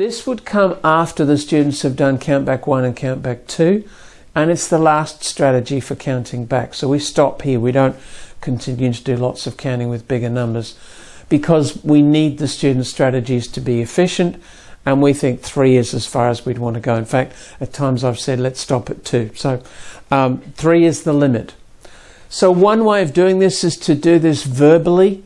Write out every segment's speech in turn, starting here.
This would come after the students have done count back one and count back two, and it's the last strategy for counting back. So we stop here. We don't continue to do lots of counting with bigger numbers because we need the student strategies to be efficient and we think three is as far as we'd want to go. In fact, at times I've said let's stop at two. So um, three is the limit. So one way of doing this is to do this verbally,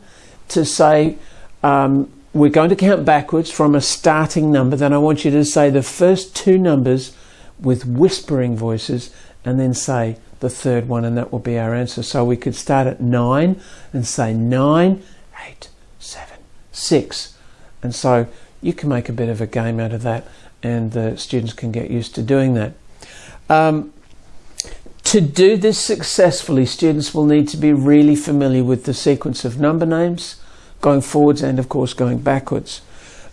to say um, we're going to count backwards from a starting number. Then I want you to say the first two numbers with whispering voices and then say the third one, and that will be our answer. So we could start at nine and say nine, eight, seven, six. And so you can make a bit of a game out of that, and the students can get used to doing that. Um, to do this successfully, students will need to be really familiar with the sequence of number names going forwards and of course going backwards.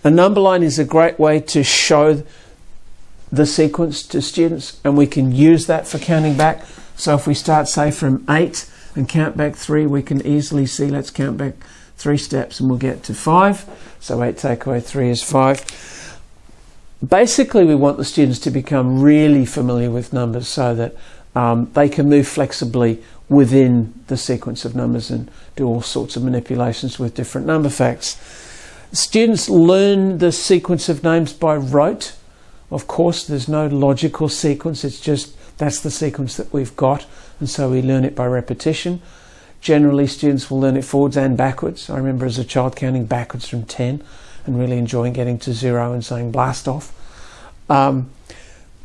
A number line is a great way to show the sequence to students and we can use that for counting back. So if we start say from 8 and count back 3 we can easily see let's count back 3 steps and we'll get to 5. So 8 take away 3 is 5. Basically we want the students to become really familiar with numbers so that um, they can move flexibly within the sequence of numbers and do all sorts of manipulations with different number facts. Students learn the sequence of names by rote. Of course, there's no logical sequence, it's just that's the sequence that we've got, and so we learn it by repetition. Generally, students will learn it forwards and backwards. I remember as a child counting backwards from 10 and really enjoying getting to zero and saying blast off. Um,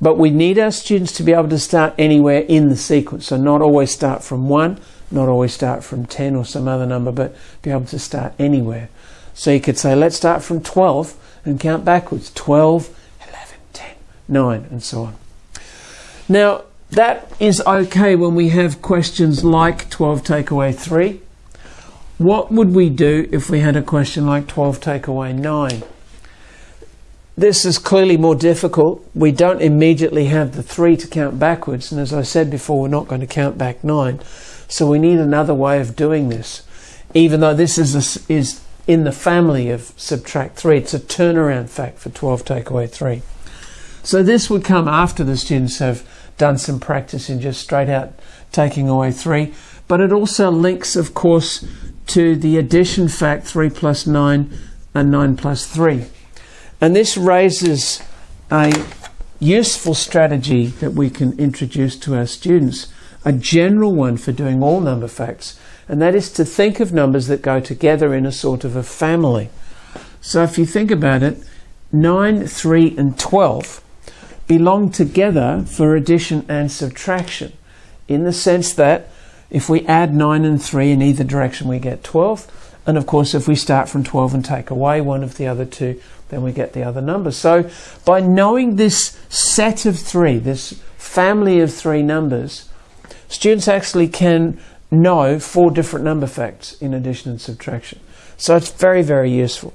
but we need our students to be able to start anywhere in the sequence. So not always start from 1, not always start from 10 or some other number, but be able to start anywhere. So you could say, let's start from 12 and count backwards. 12, 11, 10, 9, and so on. Now, that is okay when we have questions like 12 take away 3. What would we do if we had a question like 12 take away 9? This is clearly more difficult. We don't immediately have the three to count backwards, and as I said before, we're not going to count back nine. So we need another way of doing this. Even though this is, a, is in the family of subtract three, it's a turnaround fact for 12 take away three. So this would come after the students have done some practice in just straight out taking away three, but it also links, of course, to the addition fact 3 plus 9 and 9 plus 3. And this raises a useful strategy that we can introduce to our students, a general one for doing all number facts, and that is to think of numbers that go together in a sort of a family. So if you think about it, 9, 3 and 12 belong together for addition and subtraction in the sense that if we add 9 and 3 in either direction we get 12 and of course if we start from 12 and take away one of the other two then we get the other number. So by knowing this set of three, this family of three numbers, students actually can know four different number facts in addition and subtraction. So it's very, very useful.